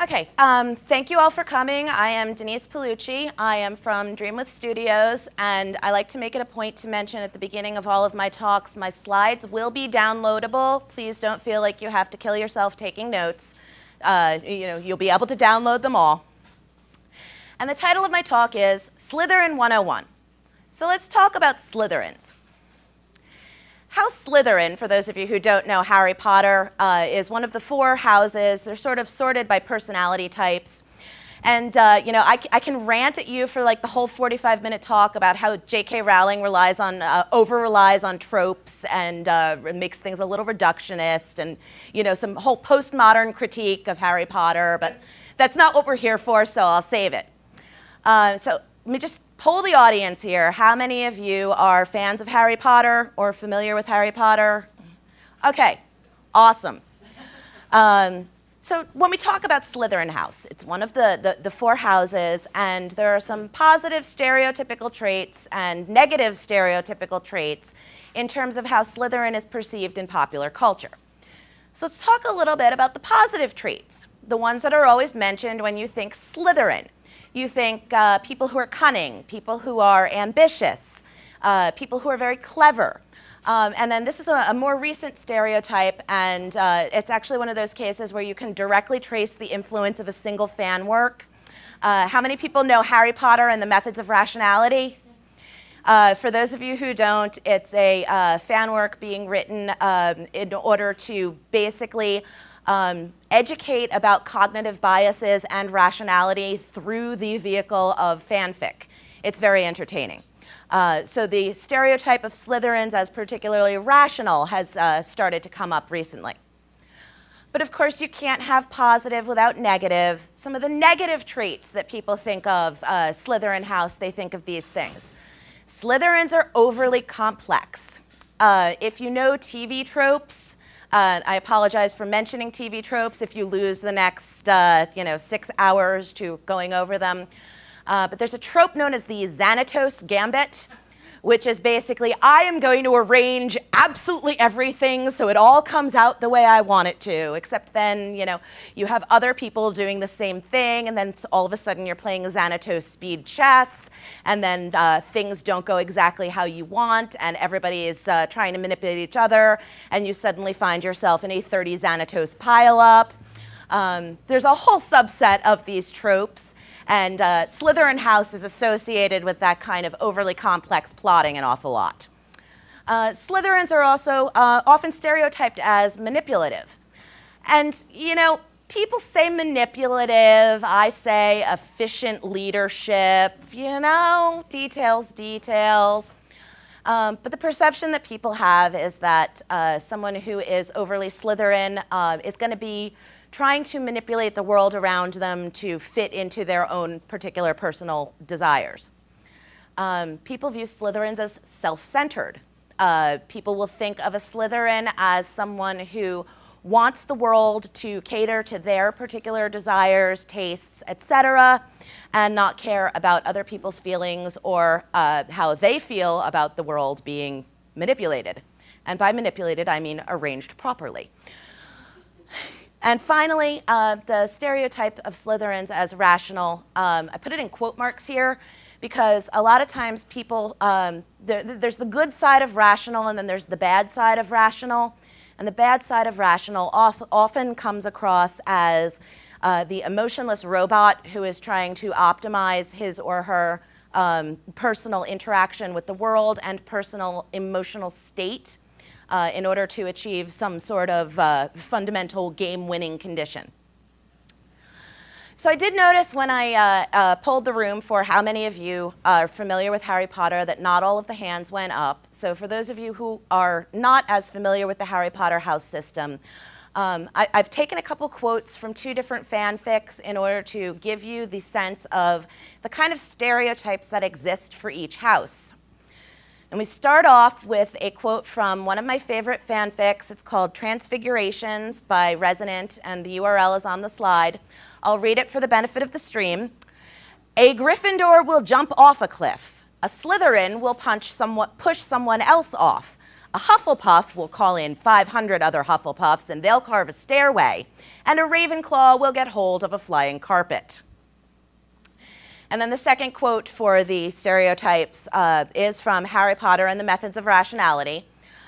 Okay, um, thank you all for coming. I am Denise Paolucci. I am from Dreamwidth Studios, and I like to make it a point to mention at the beginning of all of my talks, my slides will be downloadable. Please don't feel like you have to kill yourself taking notes. Uh, you know, you'll be able to download them all. And the title of my talk is Slytherin 101. So let's talk about Slytherins. House Slytherin, for those of you who don't know Harry Potter, uh, is one of the four houses. They're sort of sorted by personality types. And, uh, you know, I, I, can rant at you for like the whole 45 minute talk about how J.K. Rowling relies on, uh, over relies on tropes and uh, makes things a little reductionist and, you know, some whole postmodern critique of Harry Potter. But that's not what we're here for, so I'll save it. Uh, so let me just poll the audience here. How many of you are fans of Harry Potter or familiar with Harry Potter? Okay, awesome. Um, so when we talk about Slytherin House, it's one of the, the, the, four houses, and there are some positive stereotypical traits and negative stereotypical traits in terms of how Slytherin is perceived in popular culture. So let's talk a little bit about the positive traits, the ones that are always mentioned when you think Slytherin. You think uh, people who are cunning, people who are ambitious, uh, people who are very clever. Um, and then this is a, a, more recent stereotype, and uh, it's actually one of those cases where you can directly trace the influence of a single fan work. Uh, how many people know Harry Potter and the Methods of Rationality? Uh, for those of you who don't, it's a uh, fan work being written um, in order to basically um, educate about cognitive biases and rationality through the vehicle of fanfic. It's very entertaining. Uh, so the stereotype of Slytherins as particularly rational has uh, started to come up recently. But of course, you can't have positive without negative. Some of the negative traits that people think of uh, Slytherin House, they think of these things. Slytherins are overly complex. Uh, if you know TV tropes, uh, I apologize for mentioning TV tropes if you lose the next uh, you know, six hours to going over them. Uh, but there's a trope known as the Xanatos Gambit which is basically I am going to arrange absolutely everything so it all comes out the way I want it to, except then, you know, you have other people doing the same thing, and then all of a sudden you're playing Xanatos speed chess, and then uh, things don't go exactly how you want, and everybody is uh, trying to manipulate each other, and you suddenly find yourself in a 30 Xanatos pileup. Um, there's a whole subset of these tropes and uh, Slytherin House is associated with that kind of overly complex plotting an awful lot. Uh, Slytherins are also uh, often stereotyped as manipulative. And, you know, people say manipulative, I say efficient leadership, you know, details, details. Um, but the perception that people have is that uh, someone who is overly Slytherin uh, is going to be trying to manipulate the world around them to fit into their own particular personal desires. Um, people view Slytherins as self-centered. Uh, people will think of a Slytherin as someone who wants the world to cater to their particular desires, tastes, etc., and not care about other people's feelings or uh, how they feel about the world being manipulated. And by manipulated, I mean arranged properly. And finally, uh, the stereotype of Slytherins as rational, um, I put it in quote marks here because a lot of times people, um, there, there's the good side of rational and then there's the bad side of rational. And the bad side of rational often comes across as uh, the emotionless robot who is trying to optimize his or her um, personal interaction with the world and personal emotional state uh, in order to achieve some sort of uh, fundamental game-winning condition. So I did notice when I uh, uh, polled the room for how many of you are familiar with Harry Potter that not all of the hands went up. So for those of you who are not as familiar with the Harry Potter house system, um, I, have taken a couple quotes from two different fanfics in order to give you the sense of the kind of stereotypes that exist for each house. And we start off with a quote from one of my favorite fanfics. It's called Transfigurations by Resonant, and the URL is on the slide. I'll read it for the benefit of the stream. A Gryffindor will jump off a cliff. A Slytherin will punch somewhat, push someone else off. A Hufflepuff will call in 500 other Hufflepuffs and they'll carve a stairway, and a Ravenclaw will get hold of a flying carpet. And then the second quote for the stereotypes uh, is from Harry Potter and the Methods of Rationality.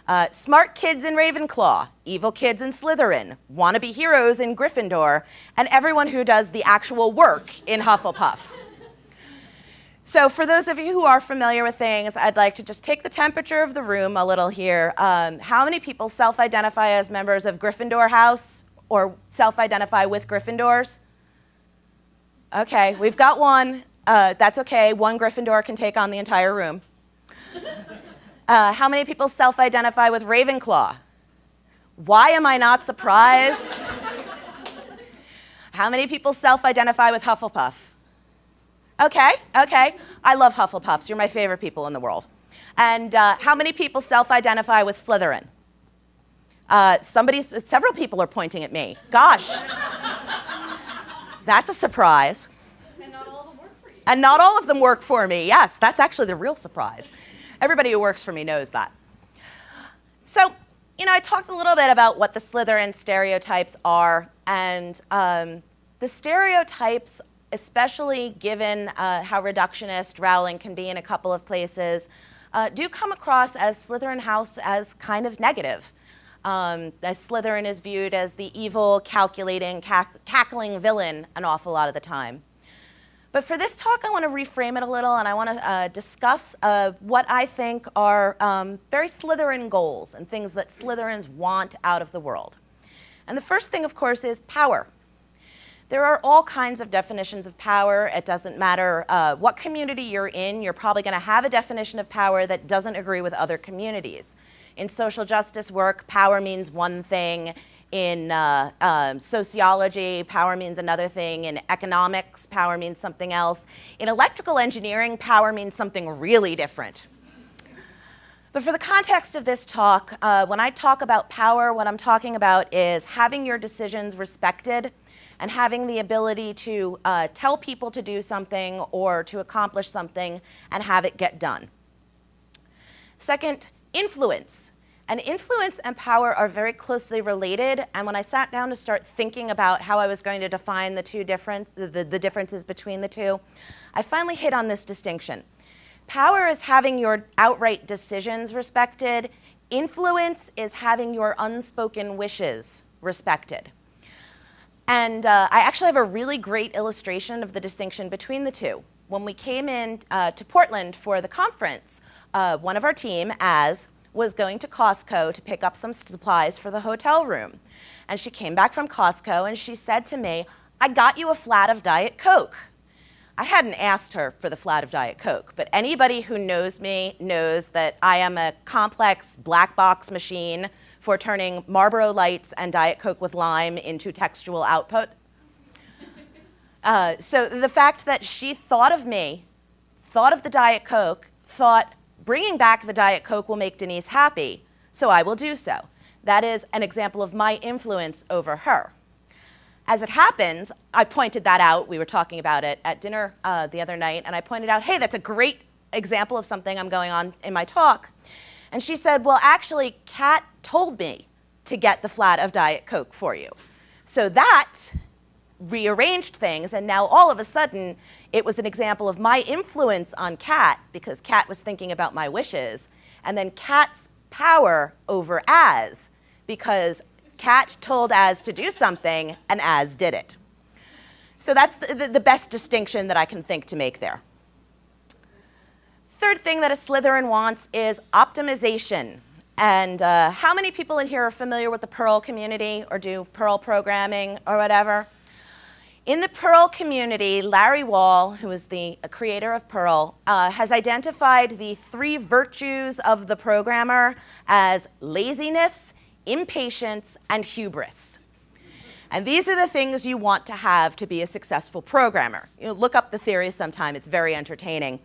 Uh, smart kids in Ravenclaw, evil kids in Slytherin, wannabe heroes in Gryffindor, and everyone who does the actual work in Hufflepuff. So for those of you who are familiar with things, I'd like to just take the temperature of the room a little here. Um, how many people self-identify as members of Gryffindor House or self-identify with Gryffindors? Okay, we've got one. Uh, that's okay. One Gryffindor can take on the entire room. Uh, how many people self-identify with Ravenclaw? Why am I not surprised? how many people self-identify with Hufflepuff? Okay, okay. I love Hufflepuffs. You're my favorite people in the world. And uh, how many people self-identify with Slytherin? Uh, somebody, several people are pointing at me. Gosh. That's a surprise. And not all of them work for you. And not all of them work for me. Yes, that's actually the real surprise. Everybody who works for me knows that. So, you know, I talked a little bit about what the Slytherin stereotypes are, and um, the stereotypes, especially given uh, how reductionist Rowling can be in a couple of places, uh, do come across as Slytherin House as kind of negative. Um, Slytherin is viewed as the evil, calculating, cack cackling villain an awful lot of the time. But for this talk, I want to reframe it a little and I want to uh, discuss uh, what I think are um, very Slytherin goals and things that Slytherins want out of the world. And the first thing, of course, is power. There are all kinds of definitions of power. It doesn't matter uh, what community you're in, you're probably going to have a definition of power that doesn't agree with other communities. In social justice work, power means one thing. In uh, um, sociology, power means another thing. In economics, power means something else. In electrical engineering, power means something really different. But for the context of this talk, uh, when I talk about power, what I'm talking about is having your decisions respected and having the ability to uh, tell people to do something or to accomplish something and have it get done. Second, influence. And influence and power are very closely related. And when I sat down to start thinking about how I was going to define the two different, the, the, the differences between the two, I finally hit on this distinction. Power is having your outright decisions respected. Influence is having your unspoken wishes respected. And uh, I actually have a really great illustration of the distinction between the two. When we came in uh, to Portland for the conference, uh, one of our team, as was going to Costco to pick up some supplies for the hotel room. And she came back from Costco and she said to me, I got you a flat of Diet Coke. I hadn't asked her for the flat of Diet Coke, but anybody who knows me knows that I am a complex black box machine for turning Marlboro Lights and Diet Coke with lime into textual output. Uh, so the fact that she thought of me, thought of the Diet Coke, thought, bringing back the Diet Coke will make Denise happy, so I will do so. That is an example of my influence over her. As it happens, I pointed that out. We were talking about it at dinner uh, the other night, and I pointed out, hey, that's a great example of something I'm going on in my talk. And she said, well, actually, Kat told me to get the flat of Diet Coke for you. So that rearranged things, and now all of a sudden, it was an example of my influence on Kat because Kat was thinking about my wishes, and then Kat's power over As because Kat told As to do something and As did it. So that's the, the, the, best distinction that I can think to make there. Third thing that a Slytherin wants is optimization. And uh, how many people in here are familiar with the Perl community or do Perl programming or whatever? In the Perl community, Larry Wall, who is the creator of Perl, uh, has identified the three virtues of the programmer as laziness, impatience, and hubris. And these are the things you want to have to be a successful programmer. You know, look up the theory sometime, it's very entertaining.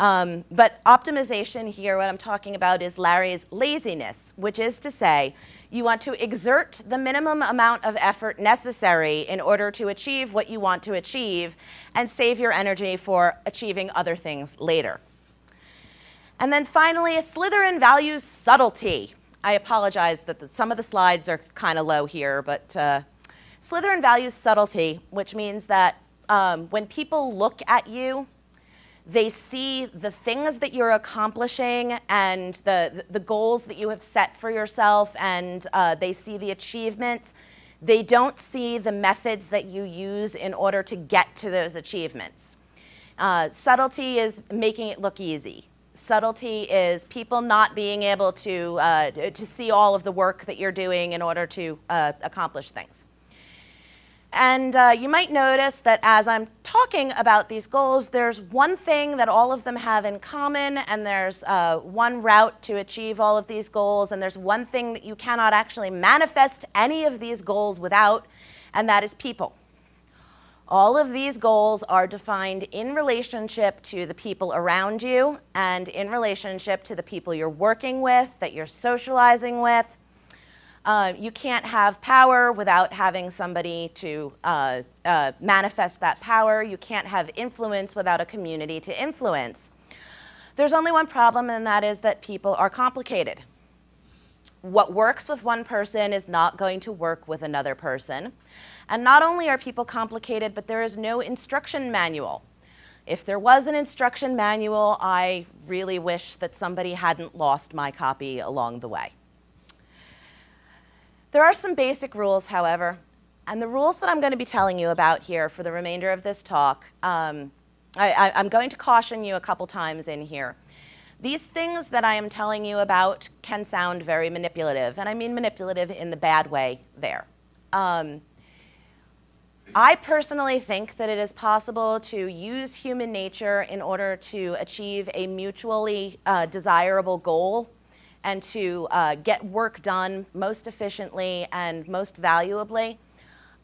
Um, but optimization here, what I'm talking about is Larry's laziness, which is to say, you want to exert the minimum amount of effort necessary in order to achieve what you want to achieve and save your energy for achieving other things later. And then finally, a Slytherin values subtlety. I apologize that the, some of the slides are kind of low here, but uh, Slytherin values subtlety, which means that um, when people look at you, they see the things that you're accomplishing and the, the goals that you have set for yourself, and uh, they see the achievements. They don't see the methods that you use in order to get to those achievements. Uh, subtlety is making it look easy. Subtlety is people not being able to, uh, to see all of the work that you're doing in order to uh, accomplish things. And uh, you might notice that as I'm talking about these goals, there's one thing that all of them have in common, and there's uh, one route to achieve all of these goals, and there's one thing that you cannot actually manifest any of these goals without, and that is people. All of these goals are defined in relationship to the people around you and in relationship to the people you're working with, that you're socializing with, uh, you can't have power without having somebody to uh, uh, manifest that power. You can't have influence without a community to influence. There's only one problem, and that is that people are complicated. What works with one person is not going to work with another person. And not only are people complicated, but there is no instruction manual. If there was an instruction manual, I really wish that somebody hadn't lost my copy along the way. There are some basic rules, however, and the rules that I'm going to be telling you about here for the remainder of this talk, um, I, am going to caution you a couple times in here. These things that I am telling you about can sound very manipulative, and I mean manipulative in the bad way there. Um, I personally think that it is possible to use human nature in order to achieve a mutually uh, desirable goal and to uh, get work done most efficiently and most valuably.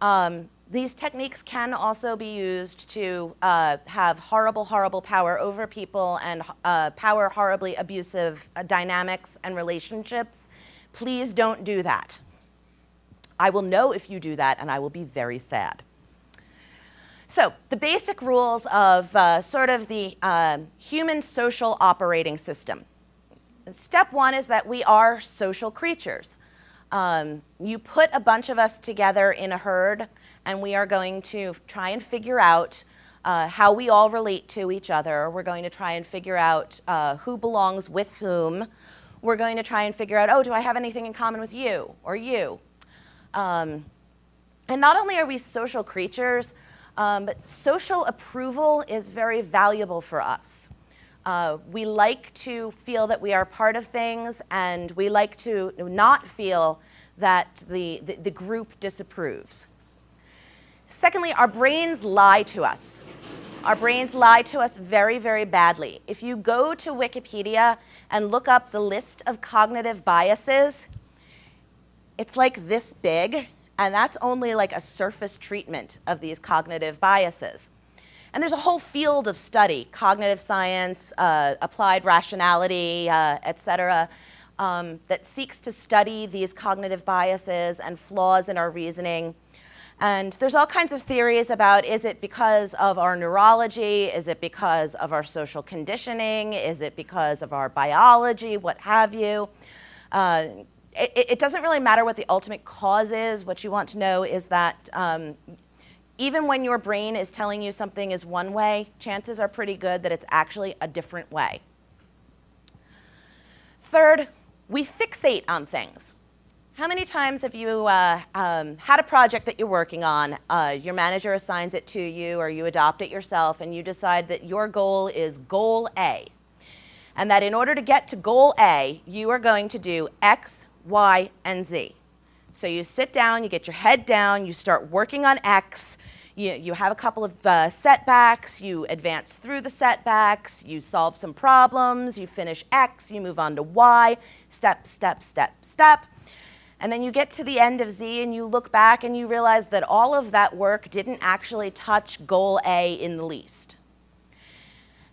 Um, these techniques can also be used to uh, have horrible, horrible power over people and uh, power horribly abusive uh, dynamics and relationships. Please don't do that. I will know if you do that and I will be very sad. So the basic rules of uh, sort of the uh, human social operating system. Step one is that we are social creatures. Um, you put a bunch of us together in a herd, and we are going to try and figure out uh, how we all relate to each other. We're going to try and figure out uh, who belongs with whom. We're going to try and figure out, oh, do I have anything in common with you or you? Um, and not only are we social creatures, um, but social approval is very valuable for us. Uh, we like to feel that we are part of things, and we like to not feel that the, the, the group disapproves. Secondly, our brains lie to us. Our brains lie to us very, very badly. If you go to Wikipedia and look up the list of cognitive biases, it's like this big, and that's only like a surface treatment of these cognitive biases. And there's a whole field of study, cognitive science, uh, applied rationality, uh, et cetera, um, that seeks to study these cognitive biases and flaws in our reasoning. And there's all kinds of theories about is it because of our neurology? Is it because of our social conditioning? Is it because of our biology? What have you? Uh, it, it, doesn't really matter what the ultimate cause is. What you want to know is that um, even when your brain is telling you something is one way, chances are pretty good that it's actually a different way. Third, we fixate on things. How many times have you uh, um, had a project that you're working on, uh, your manager assigns it to you or you adopt it yourself and you decide that your goal is goal A and that in order to get to goal A, you are going to do X, Y, and Z. So you sit down, you get your head down, you start working on X, you, you have a couple of uh, setbacks, you advance through the setbacks, you solve some problems, you finish X, you move on to Y, step, step, step, step. And then you get to the end of Z and you look back and you realize that all of that work didn't actually touch goal A in the least.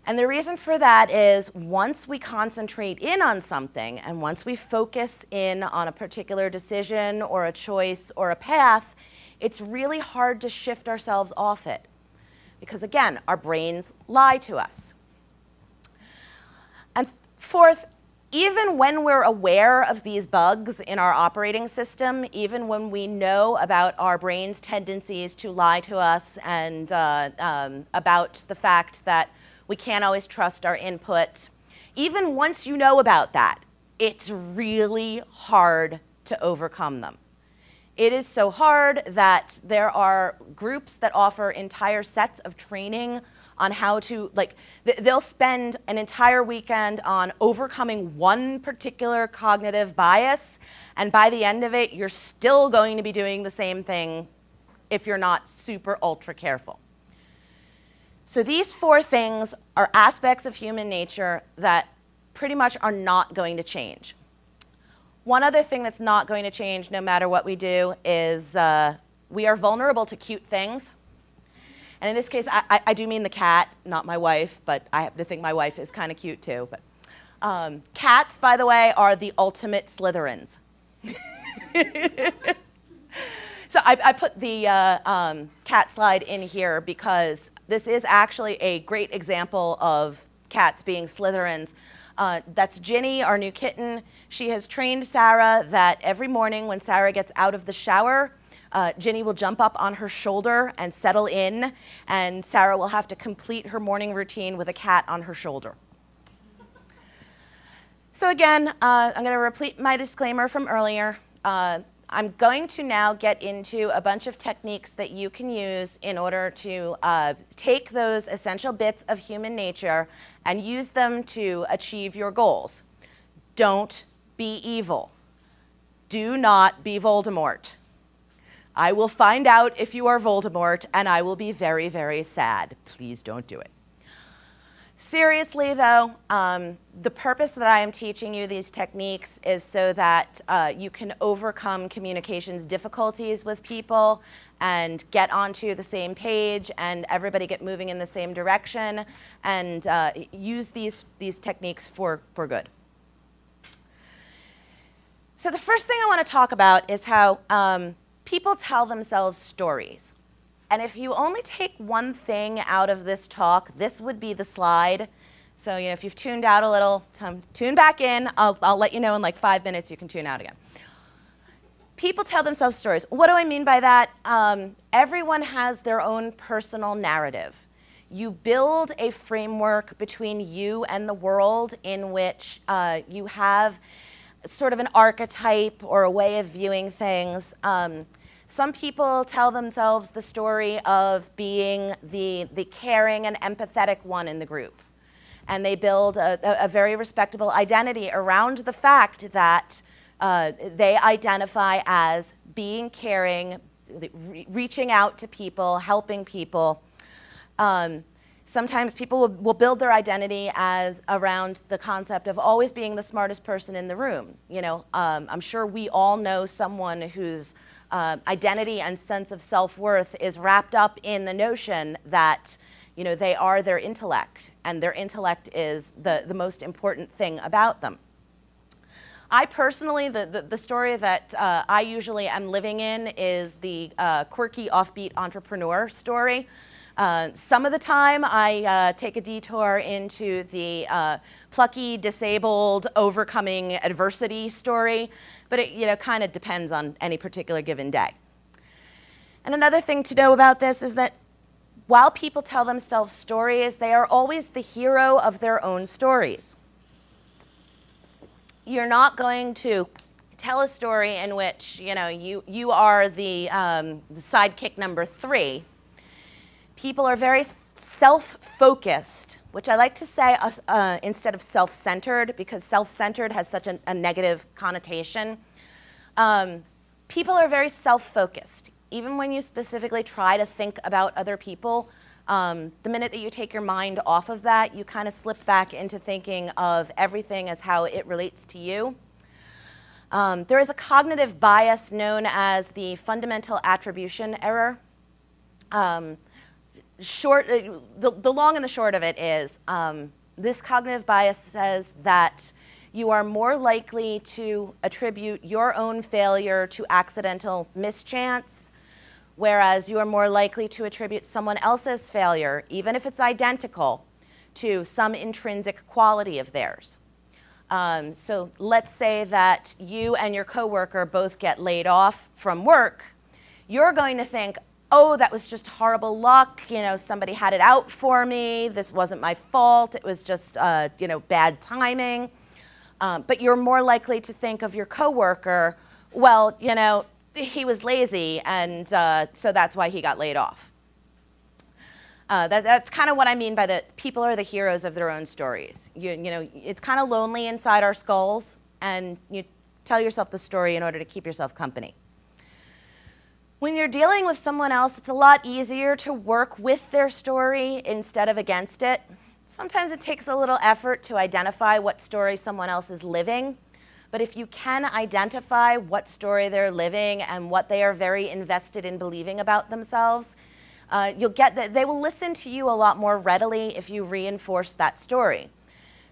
And the reason for that is once we concentrate in on something and once we focus in on a particular decision or a choice or a path, it's really hard to shift ourselves off it. Because again, our brains lie to us. And fourth, even when we're aware of these bugs in our operating system, even when we know about our brain's tendencies to lie to us and uh, um, about the fact that we can't always trust our input, even once you know about that, it's really hard to overcome them. It is so hard that there are groups that offer entire sets of training on how to, like, they'll spend an entire weekend on overcoming one particular cognitive bias, and by the end of it, you're still going to be doing the same thing if you're not super ultra careful. So these four things are aspects of human nature that pretty much are not going to change. One other thing that's not going to change no matter what we do is uh, we are vulnerable to cute things. And in this case, I, I, I, do mean the cat, not my wife, but I happen to think my wife is kind of cute too. But um, cats, by the way, are the ultimate Slytherins. so I, I, put the uh, um, cat slide in here because this is actually a great example of cats being Slytherins. Uh, that's Ginny, our new kitten. She has trained Sarah that every morning when Sarah gets out of the shower, uh, Ginny will jump up on her shoulder and settle in, and Sarah will have to complete her morning routine with a cat on her shoulder. So again, uh, I'm going to repeat my disclaimer from earlier. Uh, I'm going to now get into a bunch of techniques that you can use in order to uh, take those essential bits of human nature and use them to achieve your goals. Don't be evil. Do not be Voldemort. I will find out if you are Voldemort and I will be very, very sad. Please don't do it. Seriously though, um, the purpose that I am teaching you these techniques is so that uh, you can overcome communications difficulties with people and get onto the same page and everybody get moving in the same direction and uh, use these, these techniques for, for good. So the first thing I want to talk about is how um, people tell themselves stories. And if you only take one thing out of this talk, this would be the slide. So you know, if you've tuned out a little, tune back in. I'll, I'll let you know in like five minutes you can tune out again. People tell themselves stories. What do I mean by that? Um, everyone has their own personal narrative. You build a framework between you and the world in which uh, you have sort of an archetype or a way of viewing things. Um, some people tell themselves the story of being the, the caring and empathetic one in the group. And they build a, a very respectable identity around the fact that uh, they identify as being caring, re reaching out to people, helping people. Um, sometimes people will, will, build their identity as around the concept of always being the smartest person in the room. You know, um, I'm sure we all know someone who's uh, identity and sense of self-worth is wrapped up in the notion that you know, they are their intellect, and their intellect is the, the most important thing about them. I personally, the, the, the story that uh, I usually am living in is the uh, quirky, offbeat entrepreneur story. Uh, some of the time I uh, take a detour into the uh, plucky, disabled, overcoming adversity story but it you know, kind of depends on any particular given day. And another thing to know about this is that while people tell themselves stories, they are always the hero of their own stories. You're not going to tell a story in which you know you you are the, um, the sidekick number three. People are very self-focused, which I like to say uh, uh, instead of self-centered because self-centered has such a, a negative connotation. Um, people are very self-focused. Even when you specifically try to think about other people, um, the minute that you take your mind off of that, you kind of slip back into thinking of everything as how it relates to you. Um, there is a cognitive bias known as the fundamental attribution error. Um, short, uh, the, the long and the short of it is um, this cognitive bias says that you are more likely to attribute your own failure to accidental mischance, whereas you are more likely to attribute someone else's failure, even if it's identical, to some intrinsic quality of theirs. Um, so let's say that you and your coworker both get laid off from work. You're going to think, oh, that was just horrible luck. You know, somebody had it out for me. This wasn't my fault. It was just, uh, you know, bad timing. Um, but you're more likely to think of your coworker, well, you know, he was lazy, and uh, so that's why he got laid off. Uh, that, that's kind of what I mean by the people are the heroes of their own stories. You, you know, it's kind of lonely inside our skulls, and you tell yourself the story in order to keep yourself company. When you're dealing with someone else, it's a lot easier to work with their story instead of against it. Sometimes it takes a little effort to identify what story someone else is living, but if you can identify what story they're living and what they are very invested in believing about themselves, uh, you'll get that they will listen to you a lot more readily if you reinforce that story.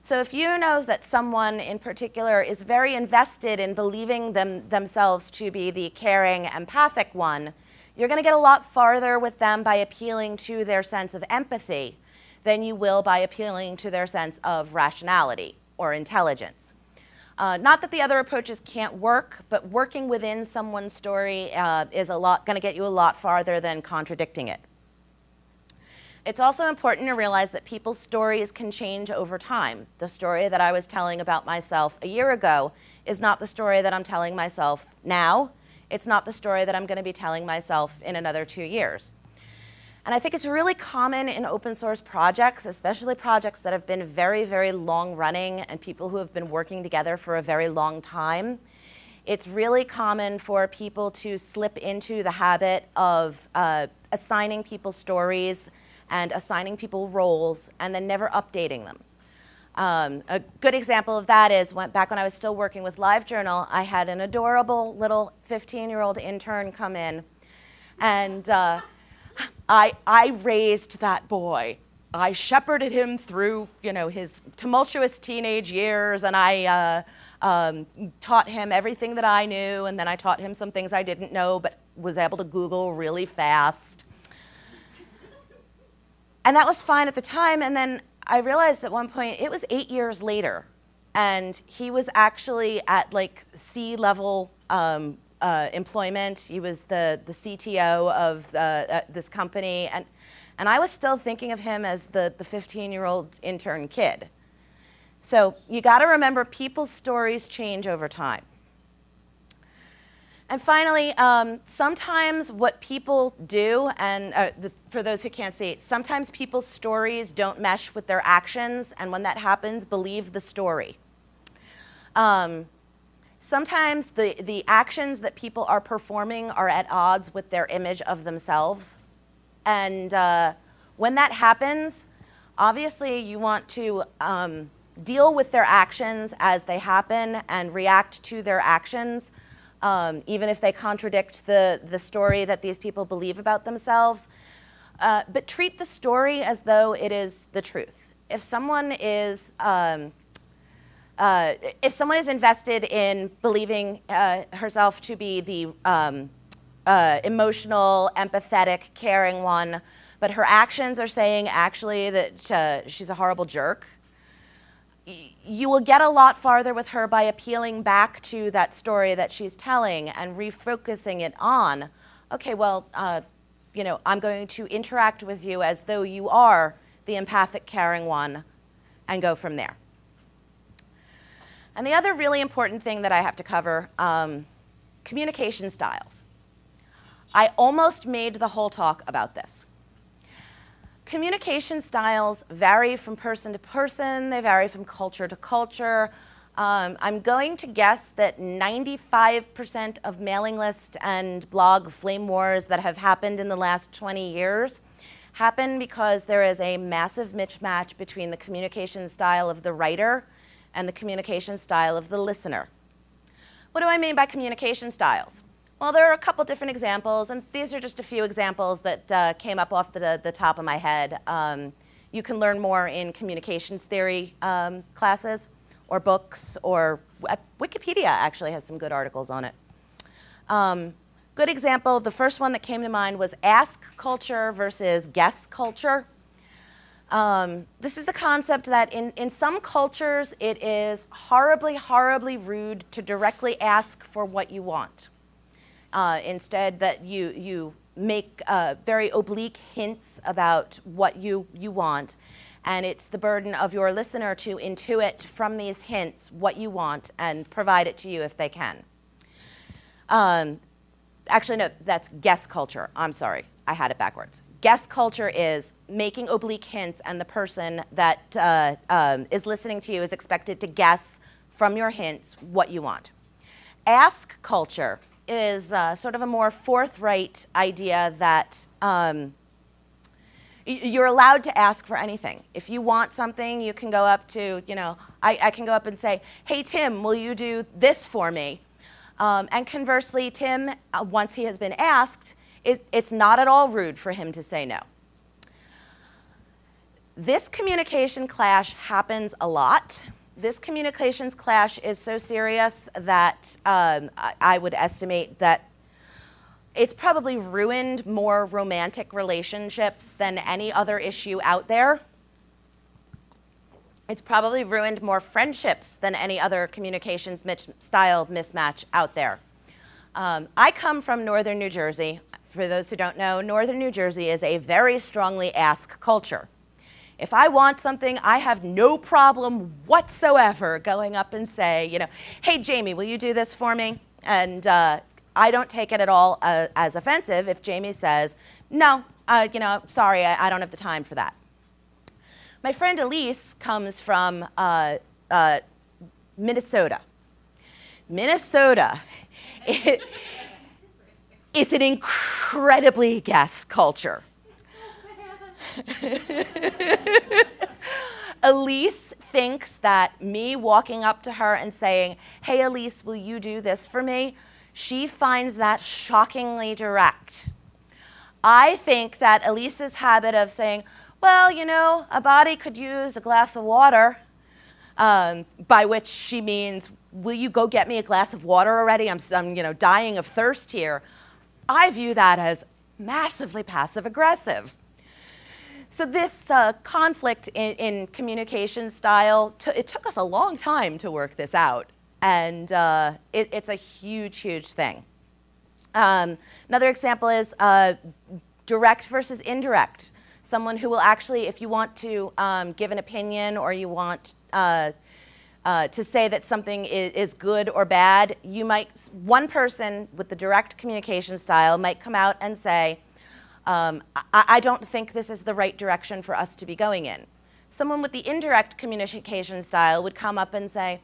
So if you know that someone in particular is very invested in believing them, themselves to be the caring, empathic one, you're going to get a lot farther with them by appealing to their sense of empathy than you will by appealing to their sense of rationality or intelligence. Uh, not that the other approaches can't work, but working within someone's story uh, is a lot going to get you a lot farther than contradicting it. It's also important to realize that people's stories can change over time. The story that I was telling about myself a year ago is not the story that I'm telling myself now. It's not the story that I'm going to be telling myself in another two years. And I think it's really common in open source projects, especially projects that have been very, very long running and people who have been working together for a very long time. It's really common for people to slip into the habit of uh, assigning people stories and assigning people roles and then never updating them. Um, a good example of that is when, back when I was still working with LiveJournal, I had an adorable little 15-year-old intern come in and uh, I, I raised that boy. I shepherded him through, you know, his tumultuous teenage years, and I uh, um, taught him everything that I knew, and then I taught him some things I didn't know, but was able to Google really fast. And that was fine at the time, and then I realized at one point, it was eight years later, and he was actually at like C-level um, uh, employment. He was the, the CTO of uh, this company. And, and I was still thinking of him as the, the 15-year-old intern kid. So you got to remember people's stories change over time. And finally, um, sometimes what people do, and uh, the, for those who can't see, sometimes people's stories don't mesh with their actions, and when that happens, believe the story. Um, Sometimes the, the actions that people are performing are at odds with their image of themselves. And uh, when that happens, obviously you want to um, deal with their actions as they happen and react to their actions, um, even if they contradict the, the story that these people believe about themselves. Uh, but treat the story as though it is the truth. If someone is um, uh, if someone is invested in believing uh, herself to be the um, uh, emotional, empathetic, caring one, but her actions are saying actually that uh, she's a horrible jerk, you will get a lot farther with her by appealing back to that story that she's telling and refocusing it on, okay, well, uh, you know, I'm going to interact with you as though you are the empathic, caring one, and go from there. And the other really important thing that I have to cover, um, communication styles. I almost made the whole talk about this. Communication styles vary from person to person, they vary from culture to culture. Um, I'm going to guess that 95% of mailing list and blog flame wars that have happened in the last 20 years happen because there is a massive mismatch between the communication style of the writer and the communication style of the listener. What do I mean by communication styles? Well, there are a couple different examples, and these are just a few examples that uh, came up off the, the top of my head. Um, you can learn more in communications theory um, classes or books, or uh, Wikipedia actually has some good articles on it. Um, good example, the first one that came to mind was ask culture versus guess culture. Um, this is the concept that in, in some cultures it is horribly, horribly rude to directly ask for what you want. Uh, instead, that you, you make uh, very oblique hints about what you, you want. And it's the burden of your listener to intuit from these hints what you want and provide it to you if they can. Um, actually, no, that's guess culture. I'm sorry, I had it backwards. Guess culture is making oblique hints, and the person that uh, um, is listening to you is expected to guess from your hints what you want. Ask culture is uh, sort of a more forthright idea that um, you're allowed to ask for anything. If you want something, you can go up to, you know, I, I can go up and say, hey, Tim, will you do this for me? Um, and conversely, Tim, uh, once he has been asked, it, it's not at all rude for him to say no. This communication clash happens a lot. This communications clash is so serious that um, I, would estimate that it's probably ruined more romantic relationships than any other issue out there. It's probably ruined more friendships than any other communications style mismatch out there. Um, I come from northern New Jersey. For those who don't know, northern New Jersey is a very strongly ask culture. If I want something, I have no problem whatsoever going up and say, you know, hey, Jamie, will you do this for me? And uh, I don't take it at all uh, as offensive if Jamie says, no, uh, you know, sorry, I, I, don't have the time for that. My friend Elise comes from uh, uh, Minnesota. Minnesota is an incredibly guess culture. Elise thinks that me walking up to her and saying, hey, Elise, will you do this for me? She finds that shockingly direct. I think that Elise's habit of saying, well, you know, a body could use a glass of water, um, by which she means, will you go get me a glass of water already? I'm, I'm you know, dying of thirst here. I view that as massively passive aggressive. So this uh, conflict in, in, communication style, it took us a long time to work this out. And uh, it, it's a huge, huge thing. Um, another example is uh, direct versus indirect. Someone who will actually, if you want to um, give an opinion or you want uh, uh, to say that something is, is, good or bad, you might, one person with the direct communication style might come out and say, um, I, I don't think this is the right direction for us to be going in. Someone with the indirect communication style would come up and say,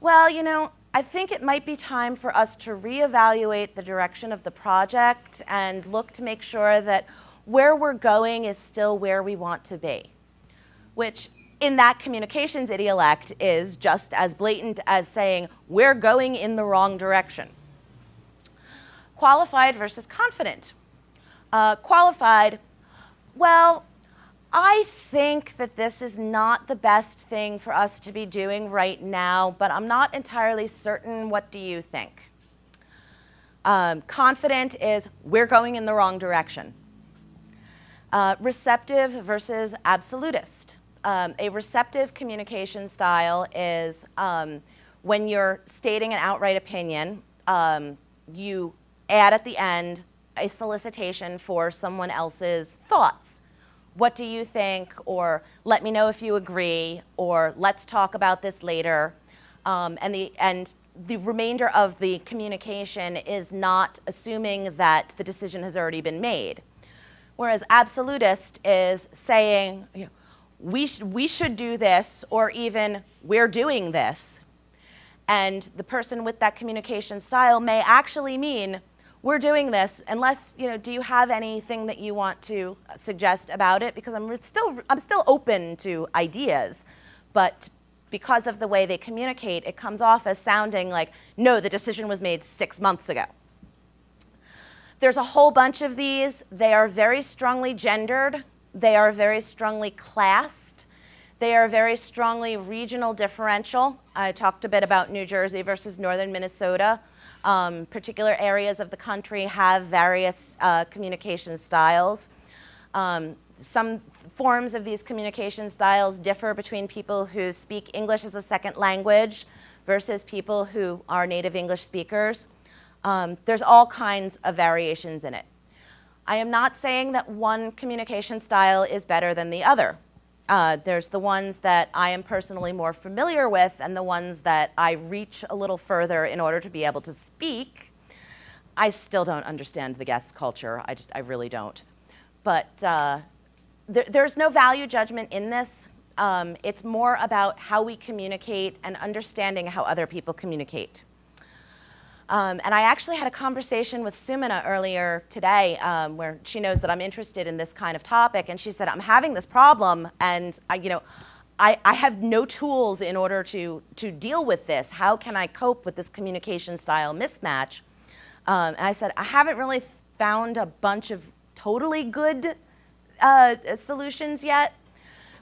well, you know, I think it might be time for us to reevaluate the direction of the project and look to make sure that where we're going is still where we want to be, which in that communications idiolect is just as blatant as saying we're going in the wrong direction. Qualified versus confident uh, qualified, well, I think that this is not the best thing for us to be doing right now, but I'm not entirely certain. What do you think? Um, confident is we're going in the wrong direction. Uh, receptive versus absolutist. Um, a receptive communication style is um, when you're stating an outright opinion, um, you add at the end, a solicitation for someone else's thoughts. What do you think? Or let me know if you agree, or let's talk about this later. Um, and, the, and the remainder of the communication is not assuming that the decision has already been made. Whereas absolutist is saying, you know, we, sh we should do this, or even we're doing this. And the person with that communication style may actually mean we're doing this unless you know do you have anything that you want to suggest about it? Because i'm still i'm still open to ideas but because of the way they communicate it comes off as sounding like no the decision was made six months ago. There's a whole bunch of these. They are very strongly gendered. They are very strongly classed. They are very strongly regional differential. I talked a bit about new jersey versus northern minnesota um, particular areas of the country have various uh, communication styles. Um, some forms of these communication styles differ between people who speak English as a second language versus people who are native English speakers. Um, there's all kinds of variations in it. I am not saying that one communication style is better than the other. Uh, there's the ones that I am personally more familiar with and the ones that I reach a little further in order to be able to speak. I still don't understand the guess culture. I just, I really don't. But uh, there, there's no value judgment in this. Um, it's more about how we communicate and understanding how other people communicate. Um, and I actually had a conversation with Sumina earlier today um, where she knows that I'm interested in this kind of topic. And she said, I'm having this problem and I, you know, I, I have no tools in order to, to deal with this. How can I cope with this communication style mismatch? Um, and I said, I haven't really found a bunch of totally good uh, solutions yet.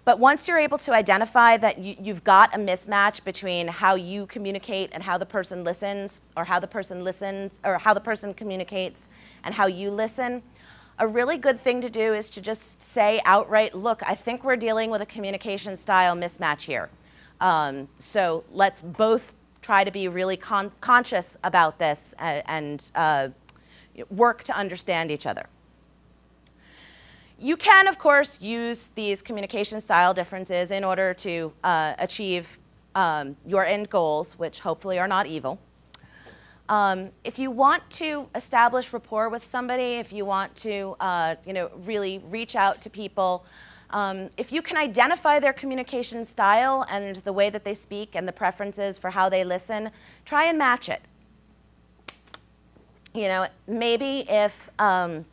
But once you're able to identify that you, have got a mismatch between how you communicate and how the person listens, or how the person listens, or how the person communicates and how you listen, a really good thing to do is to just say outright, look, I think we're dealing with a communication style mismatch here. Um, so let's both try to be really con conscious about this and, and uh, work to understand each other. You can, of course, use these communication style differences in order to uh, achieve um, your end goals, which hopefully are not evil. Um, if you want to establish rapport with somebody, if you want to uh, you know, really reach out to people, um, if you can identify their communication style and the way that they speak and the preferences for how they listen, try and match it. You know, maybe if um,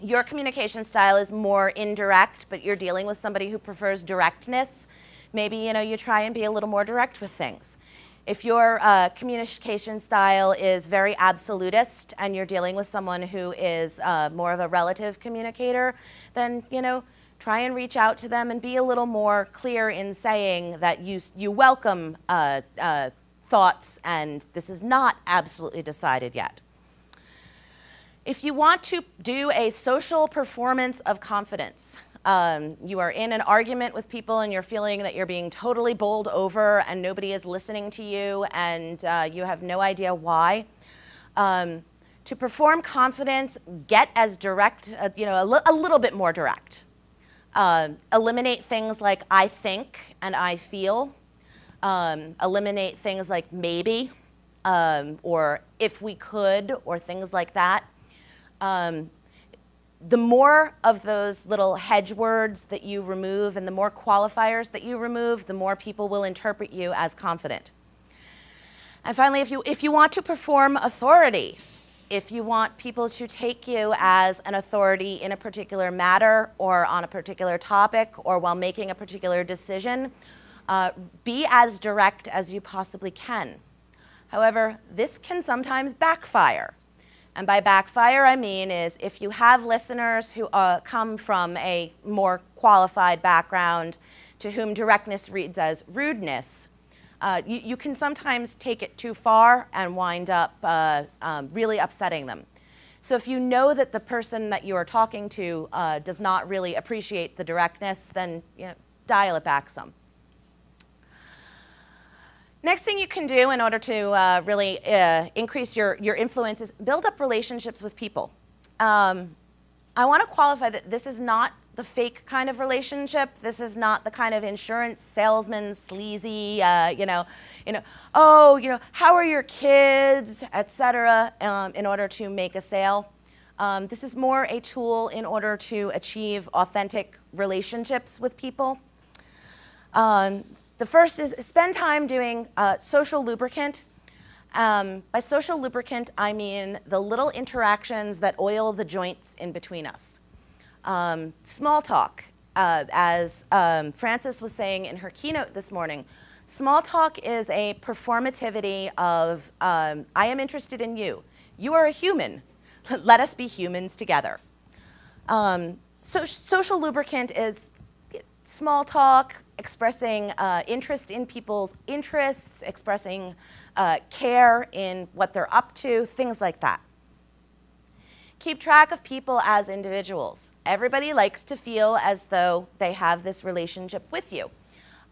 your communication style is more indirect, but you're dealing with somebody who prefers directness, maybe you know you try and be a little more direct with things. If your uh, communication style is very absolutist and you're dealing with someone who is uh, more of a relative communicator, then you know try and reach out to them and be a little more clear in saying that you you welcome uh, uh thoughts and this is not absolutely decided yet. If you want to do a social performance of confidence, um, you are in an argument with people and you're feeling that you're being totally bowled over and nobody is listening to you and uh, you have no idea why. Um, to perform confidence, get as direct, uh, you know, a, li a, little bit more direct. Uh, eliminate things like I think and I feel. Um, eliminate things like maybe um, or if we could or things like that um, the more of those little hedge words that you remove and the more qualifiers that you remove, the more people will interpret you as confident. And finally, if you, if you want to perform authority, if you want people to take you as an authority in a particular matter or on a particular topic or while making a particular decision, uh, be as direct as you possibly can. However, this can sometimes backfire. And by backfire, I mean is if you have listeners who uh, come from a more qualified background to whom directness reads as rudeness, uh, you, you, can sometimes take it too far and wind up uh, um, really upsetting them. So if you know that the person that you are talking to uh, does not really appreciate the directness, then you know, dial it back some. Next thing you can do in order to uh, really uh, increase your, your influence is build up relationships with people. Um, I want to qualify that this is not the fake kind of relationship. This is not the kind of insurance salesman, sleazy, uh, you know, you know, oh, you know, how are your kids, etc. Um, in order to make a sale. Um, this is more a tool in order to achieve authentic relationships with people. Um, the first is spend time doing uh, social lubricant. Um, by social lubricant, I mean the little interactions that oil the joints in between us. Um, small talk, uh, as um, Frances was saying in her keynote this morning, small talk is a performativity of, um, I am interested in you. You are a human. Let us be humans together. Um, so, social lubricant is small talk, expressing uh, interest in people's interests, expressing uh, care in what they're up to, things like that. keep track of people as individuals. Everybody likes to feel as though they have this relationship with you.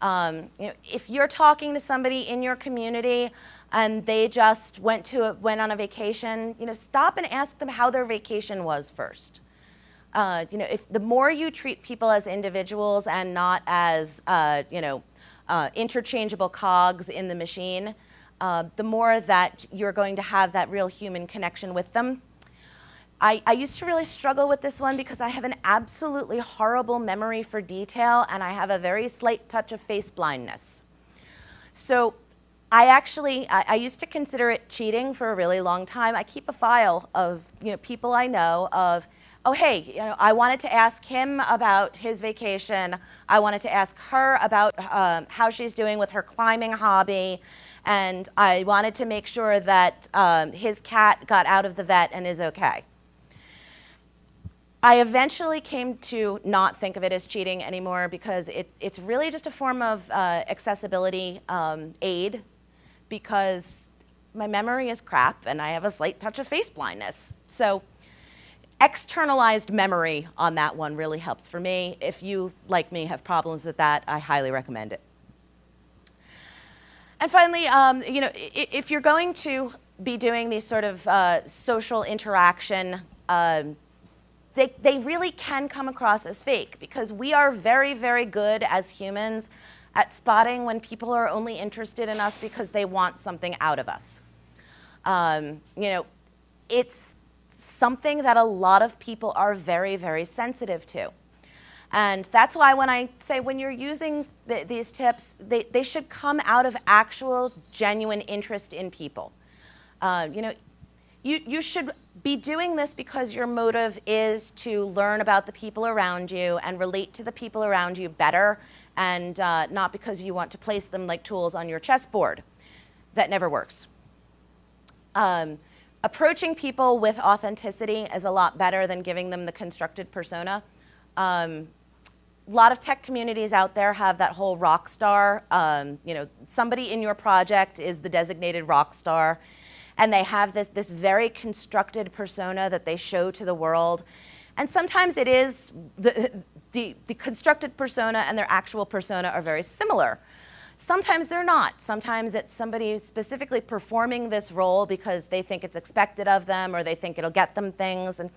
Um, you know, if you're talking to somebody in your community and they just went to a, went on a vacation, you know, stop and ask them how their vacation was first. Uh, you know, if the more you treat people as individuals and not as, uh, you know, uh, interchangeable cogs in the machine, uh, the more that you're going to have that real human connection with them. I, I, used to really struggle with this one because I have an absolutely horrible memory for detail and I have a very slight touch of face blindness. So I actually, I, I, used to consider it cheating for a really long time. I keep a file of you know, people I know of, oh hey, you know, I wanted to ask him about his vacation. I wanted to ask her about um, how she's doing with her climbing hobby. And I wanted to make sure that um, his cat got out of the vet and is okay. I eventually came to not think of it as cheating anymore because it, it's really just a form of uh, accessibility um, aid because my memory is crap and I have a slight touch of face blindness. So externalized memory on that one really helps for me. If you, like me, have problems with that, I highly recommend it. And finally, um, you know, if you're going to be doing these sort of uh, social interaction um, they, they really can come across as fake because we are very, very good as humans at spotting when people are only interested in us because they want something out of us. Um, you know, it's something that a lot of people are very, very sensitive to. And that's why when I say when you're using th these tips, they, they should come out of actual, genuine interest in people. Uh, you know, you, you should be doing this because your motive is to learn about the people around you and relate to the people around you better and uh, not because you want to place them like tools on your chessboard. That never works. Um, approaching people with authenticity is a lot better than giving them the constructed persona. Um, a lot of tech communities out there have that whole rock star. Um, you know, somebody in your project is the designated rock star and they have this, this very constructed persona that they show to the world. And sometimes it is, the, the, the constructed persona and their actual persona are very similar. Sometimes they're not. Sometimes it's somebody specifically performing this role because they think it's expected of them or they think it'll get them things. And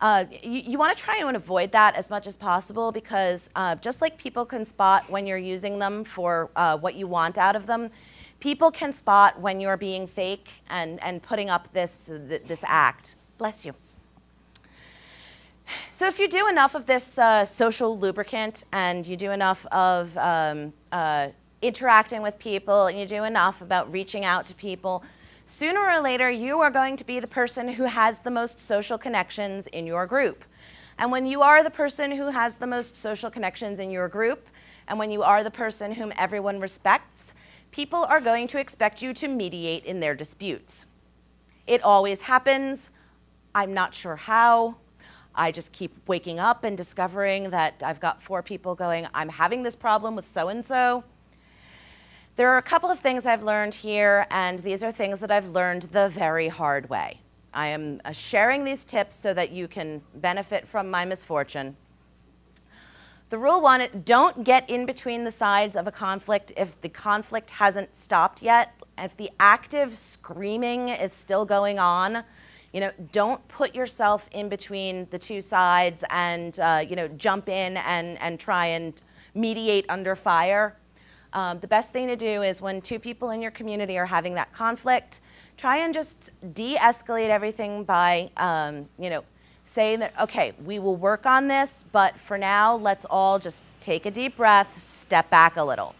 uh, you, you want to try and avoid that as much as possible because uh, just like people can spot when you're using them for uh, what you want out of them, People can spot when you're being fake and, and putting up this, this act. Bless you. So if you do enough of this uh, social lubricant and you do enough of um, uh, interacting with people and you do enough about reaching out to people, sooner or later you are going to be the person who has the most social connections in your group. And when you are the person who has the most social connections in your group, and when you are the person whom everyone respects, people are going to expect you to mediate in their disputes. It always happens. I'm not sure how. I just keep waking up and discovering that I've got four people going, I'm having this problem with so-and-so. There are a couple of things I've learned here, and these are things that I've learned the very hard way. I am uh, sharing these tips so that you can benefit from my misfortune. The rule one, don't get in between the sides of a conflict if the conflict hasn't stopped yet. If the active screaming is still going on, you know, don't put yourself in between the two sides and, uh, you know, jump in and, and try and mediate under fire. Um, the best thing to do is when two people in your community are having that conflict, try and just de-escalate everything by, um, you know, saying that, okay, we will work on this, but for now, let's all just take a deep breath, step back a little.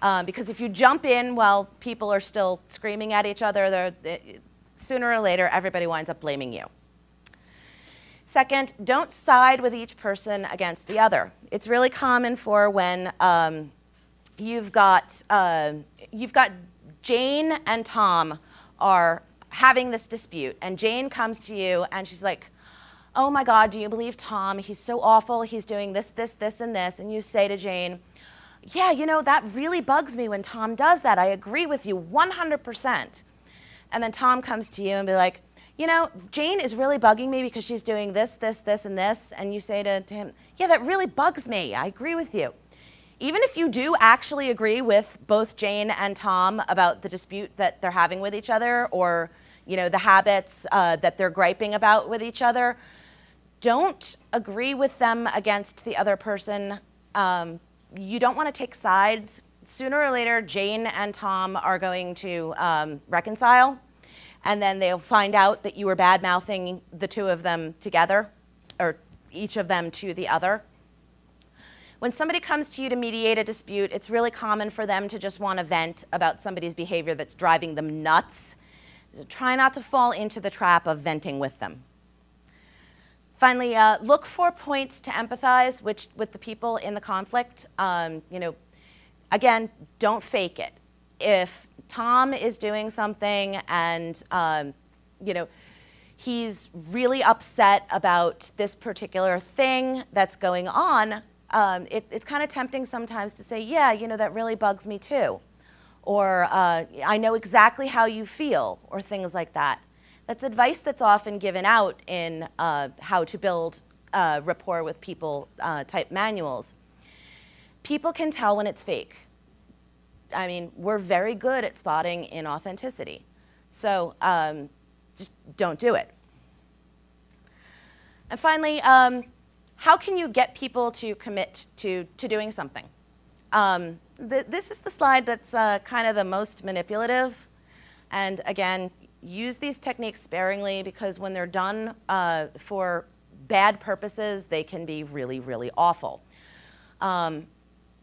Um, because if you jump in while people are still screaming at each other, they, sooner or later, everybody winds up blaming you. Second, don't side with each person against the other. It's really common for when um, you've got uh, you've got Jane and Tom are having this dispute, and Jane comes to you and she's like, oh my God, do you believe Tom? He's so awful. He's doing this, this, this, and this. And you say to Jane, yeah, you know, that really bugs me when Tom does that. I agree with you 100%. And then Tom comes to you and be like, you know, Jane is really bugging me because she's doing this, this, this, and this. And you say to, to him, yeah, that really bugs me. I agree with you. Even if you do actually agree with both Jane and Tom about the dispute that they're having with each other or, you know, the habits uh, that they're griping about with each other, don't agree with them against the other person. Um, you don't want to take sides. Sooner or later, Jane and Tom are going to um, reconcile, and then they'll find out that you were bad mouthing the two of them together, or each of them to the other. When somebody comes to you to mediate a dispute, it's really common for them to just want to vent about somebody's behavior that's driving them nuts. So try not to fall into the trap of venting with them. Finally, uh, look for points to empathize which, with the people in the conflict. Um, you know, again, don't fake it. If Tom is doing something and, um, you know, he's really upset about this particular thing that's going on, um, it, it's kind of tempting sometimes to say, yeah, you know, that really bugs me too. Or uh, I know exactly how you feel, or things like that. That's advice that's often given out in uh, how to build uh, rapport with people uh, type manuals. People can tell when it's fake. I mean, we're very good at spotting inauthenticity. So um, just don't do it. And finally, um, how can you get people to commit to, to doing something? Um, th this is the slide that's uh, kind of the most manipulative. And again, use these techniques sparingly because when they're done uh, for bad purposes, they can be really, really awful. Um,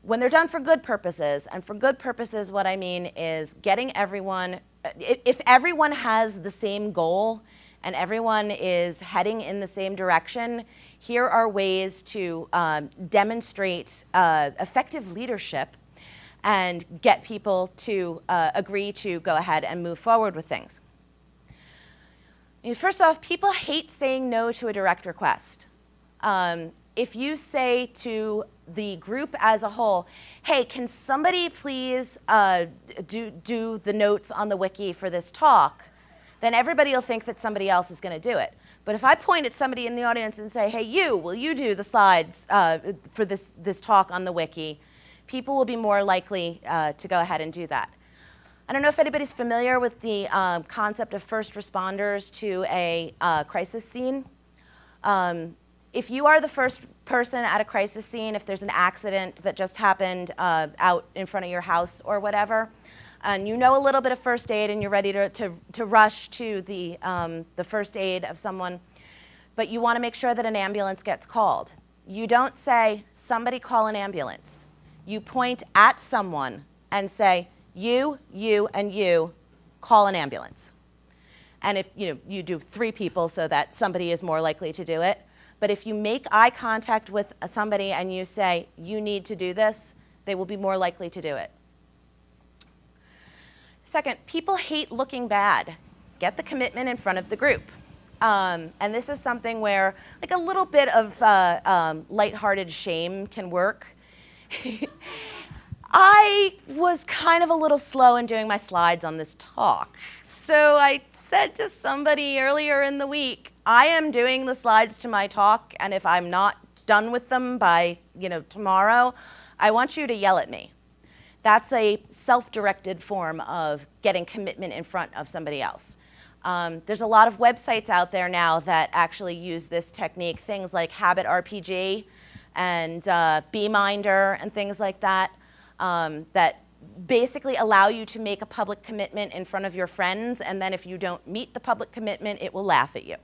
when they're done for good purposes, and for good purposes, what I mean is getting everyone, if everyone has the same goal and everyone is heading in the same direction, here are ways to um, demonstrate uh, effective leadership and get people to uh, agree to go ahead and move forward with things. First off, people hate saying no to a direct request. Um, if you say to the group as a whole, hey, can somebody please uh, do, do the notes on the wiki for this talk, then everybody will think that somebody else is going to do it. But if I point at somebody in the audience and say, hey, you, will you do the slides uh, for this, this talk on the wiki, people will be more likely uh, to go ahead and do that. I don't know if anybody's familiar with the um, concept of first responders to a uh, crisis scene. Um, if you are the first person at a crisis scene, if there's an accident that just happened uh, out in front of your house or whatever, and you know a little bit of first aid and you're ready to, to, to rush to the, um, the first aid of someone, but you want to make sure that an ambulance gets called. You don't say, somebody call an ambulance. You point at someone and say, you, you, and you call an ambulance. And if you, know, you do three people so that somebody is more likely to do it. But if you make eye contact with somebody and you say, you need to do this, they will be more likely to do it. Second, people hate looking bad. Get the commitment in front of the group. Um, and this is something where like a little bit of uh, um, lighthearted shame can work. I was kind of a little slow in doing my slides on this talk. So I said to somebody earlier in the week, I am doing the slides to my talk, and if I'm not done with them by you know tomorrow, I want you to yell at me. That's a self-directed form of getting commitment in front of somebody else. Um, there's a lot of websites out there now that actually use this technique, things like Habit RPG and uh, Beeminder and things like that um, that basically allow you to make a public commitment in front of your friends, and then if you don't meet the public commitment, it will laugh at you.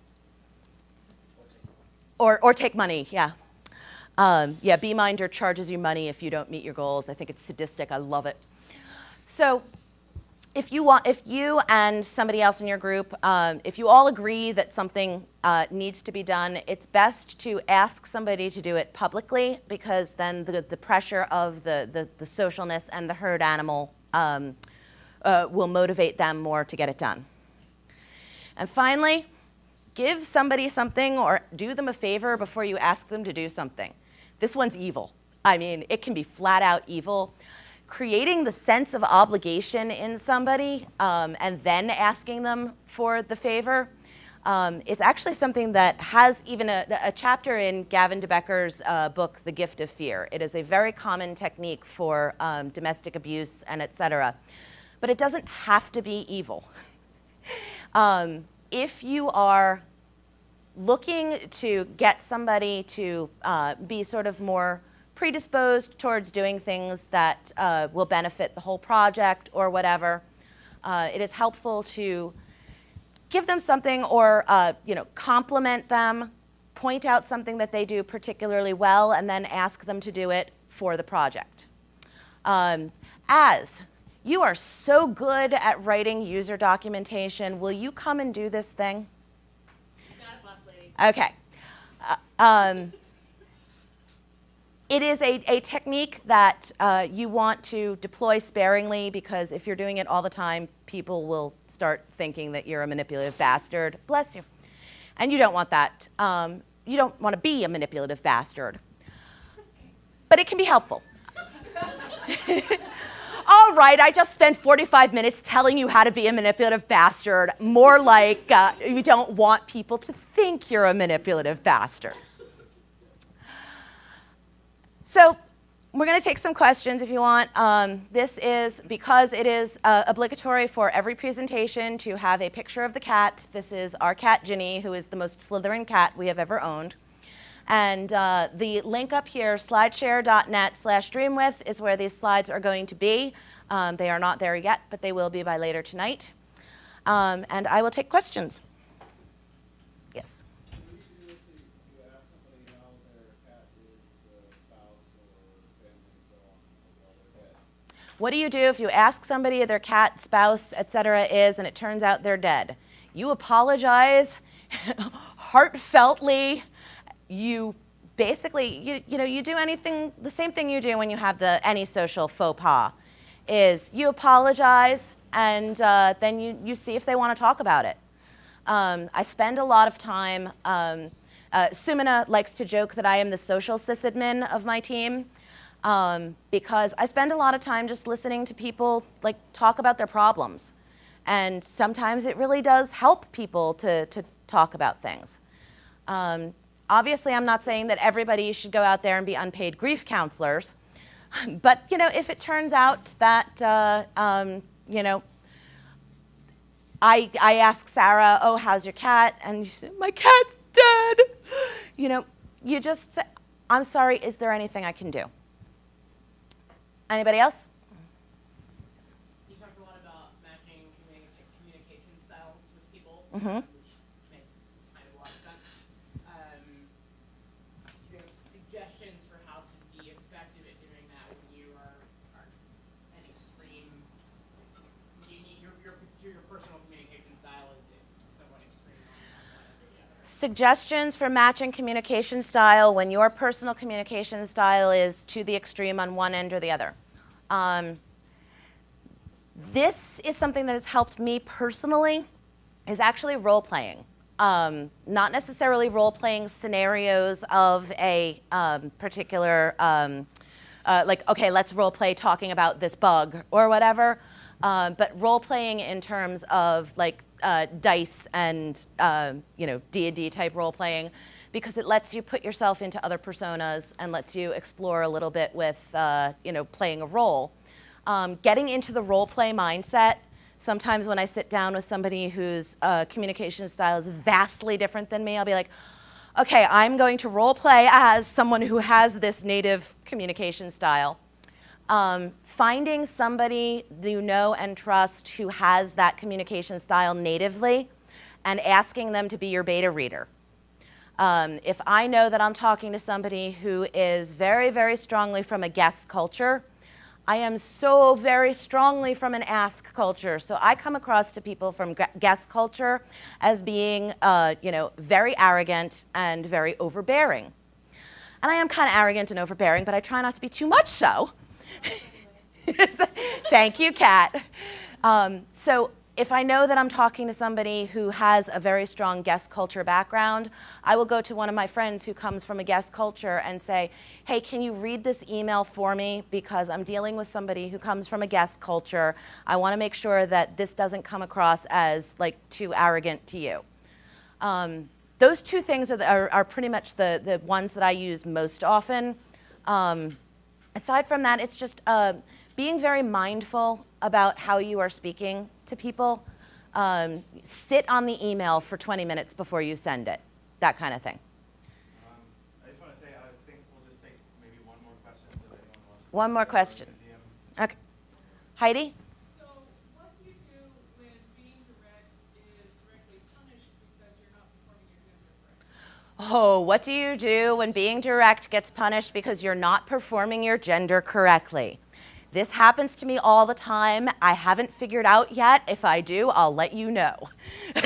Or, or take money, yeah. Um, yeah, Beeminder charges you money if you don't meet your goals. I think it's sadistic. I love it. So if you want, if you and somebody else in your group, um, if you all agree that something uh, needs to be done, it's best to ask somebody to do it publicly because then the, the pressure of the, the, the socialness and the herd animal um, uh, will motivate them more to get it done. And finally, give somebody something or do them a favor before you ask them to do something. This one's evil. I mean, it can be flat out evil creating the sense of obligation in somebody um, and then asking them for the favor Um, it's actually something that has even a, a chapter in Gavin de Becker's uh, book, The Gift of Fear. It is a very common technique for um, domestic abuse and et cetera. But it doesn't have to be evil. um, if you are looking to get somebody to uh, be sort of more predisposed towards doing things that uh, will benefit the whole project or whatever, uh, it is helpful to give them something or uh, you know compliment them, point out something that they do particularly well, and then ask them to do it for the project. Um, as you are so good at writing user documentation, will you come and do this thing? Okay. Uh, um, it is a, a technique that uh, you want to deploy sparingly because if you're doing it all the time, people will start thinking that you're a manipulative bastard. Bless you. And you don't want that. Um, you don't want to be a manipulative bastard. But it can be helpful. all right, I just spent 45 minutes telling you how to be a manipulative bastard. More like uh, you don't want people to think you're a manipulative bastard. So we're going to take some questions if you want. Um, this is because it is uh, obligatory for every presentation to have a picture of the cat. This is our cat, Ginny, who is the most Slytherin cat we have ever owned. And uh, the link up here, slideshare.net slash dreamwidth, is where these slides are going to be. Um, they are not there yet, but they will be by later tonight. Um, and I will take questions. Yes. What do you do if you ask somebody their cat, spouse, etc. is, and it turns out they're dead? You apologize heartfeltly. You basically, you, you know, you do anything, the same thing you do when you have the any social faux pas, is you apologize and uh, then you, you see if they want to talk about it. Um, I spend a lot of time, um, uh, Sumina likes to joke that I am the social sysadmin of my team um, because I spend a lot of time just listening to people like talk about their problems. And sometimes it really does help people to, to talk about things. Um, obviously, I'm not saying that everybody should go out there and be unpaid grief counselors. But, you know, if it turns out that, uh, um, you know, I, I ask Sarah, oh, how's your cat? And she said, my cat's dead. You know, you just say, I'm sorry, is there anything I can do? Anybody else? You talked a lot about matching communication styles with people, Mhm. which makes kind of a lot of sense. Um, do you have suggestions for how to be effective at doing that when you are, are an extreme? You need your, your your personal communication style is, is somewhat extreme on one end or the other. Suggestions for matching communication style when your personal communication style is to the extreme on one end or the other. Um, this is something that has helped me personally, is actually role playing. Um, not necessarily role playing scenarios of a um, particular, um, uh, like, okay, let's role play talking about this bug or whatever, uh, but role playing in terms of like uh, dice and uh, you know D&D type role playing because it lets you put yourself into other personas and lets you explore a little bit with uh, you know playing a role. Um, getting into the role play mindset Sometimes when I sit down with somebody whose uh, communication style is vastly different than me, I'll be like, okay, I'm going to role play as someone who has this native communication style. Um, finding somebody you know and trust who has that communication style natively and asking them to be your beta reader. Um, if I know that I'm talking to somebody who is very, very strongly from a guess culture, I am so very strongly from an ask culture. So I come across to people from guess culture as being, uh, you know, very arrogant and very overbearing. And I am kind of arrogant and overbearing, but I try not to be too much so. Thank you, Kat. Um, so if I know that I'm talking to somebody who has a very strong guess culture background, I will go to one of my friends who comes from a guess culture and say, hey, can you read this email for me? Because I'm dealing with somebody who comes from a guess culture. I want to make sure that this doesn't come across as like too arrogant to you. Um, those two things are, the, are, are, pretty much the, the ones that I use most often. Um, aside from that, it's just uh, being very mindful about how you are speaking to people. Um, sit on the email for 20 minutes before you send it, that kind of thing. Um, I just want to say, I think we'll just take maybe one more question. So if anyone wants to One more go to the question. Okay. Heidi? So what do you do when being direct is directly punished because you're not performing your gender correctly? Oh, what do you do when being direct gets punished because you're not performing your gender correctly? This happens to me all the time. I haven't figured out yet. If I do, I'll let you know.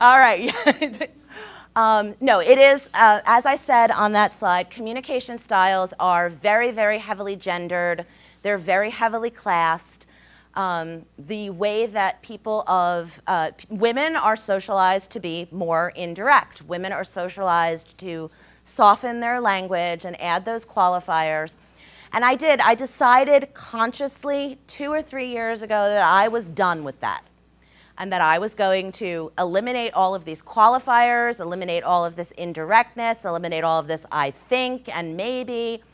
all right. um, no, it is, uh, as I said on that slide, communication styles are very, very heavily gendered. They're very heavily classed. Um, the way that people of uh, women are socialized to be more indirect. Women are socialized to soften their language and add those qualifiers. And I did. I decided consciously two or three years ago that I was done with that and that I was going to eliminate all of these qualifiers, eliminate all of this indirectness, eliminate all of this I think and maybe.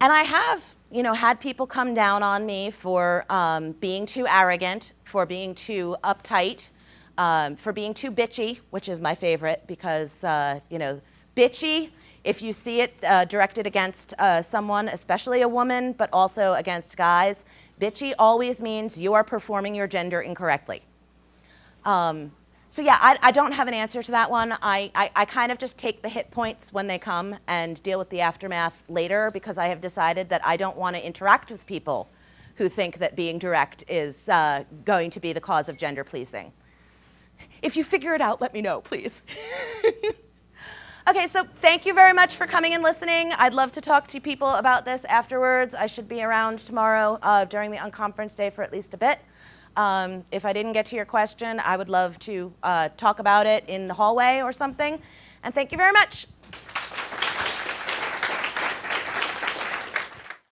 And I have, you know, had people come down on me for um, being too arrogant, for being too uptight, um, for being too bitchy, which is my favorite because, uh, you know, bitchy, if you see it uh, directed against uh, someone, especially a woman, but also against guys, bitchy always means you are performing your gender incorrectly. Um, so yeah, I, I, don't have an answer to that one. I, I, I, kind of just take the hit points when they come and deal with the aftermath later because I have decided that I don't want to interact with people who think that being direct is uh, going to be the cause of gender pleasing. If you figure it out, let me know, please. okay, so thank you very much for coming and listening. I'd love to talk to people about this afterwards. I should be around tomorrow uh, during the unconference day for at least a bit. Um, if I didn't get to your question, I would love to uh, talk about it in the hallway or something. And thank you very much.